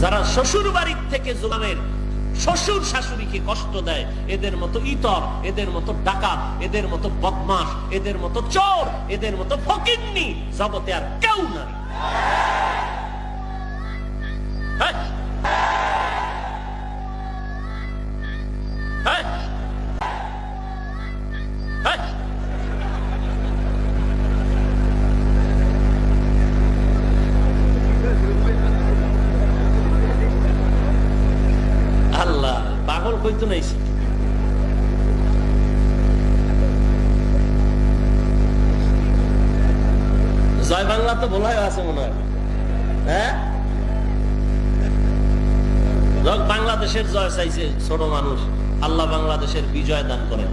যারা শ্বশুর বাড়ির থেকে জোলামের শ্বশুর শাশুড়িকে কষ্ট দেয়, এদের মতো ইতর, এদের মতো ডাকাত, এদের মতো বদমাস এদের মতো চোর, এদের মতো ফকিন্নি, জগতে আর কেউ নাই। পাগল কইতো নাইছে জয় বাংলা তো বলাই আছে মনে হয়। হ্যাঁ? বাংলাদেশের জয় চাইছে ছোট মানুষ। আল্লাহ বাংলাদেশের বিজয় দান করেন।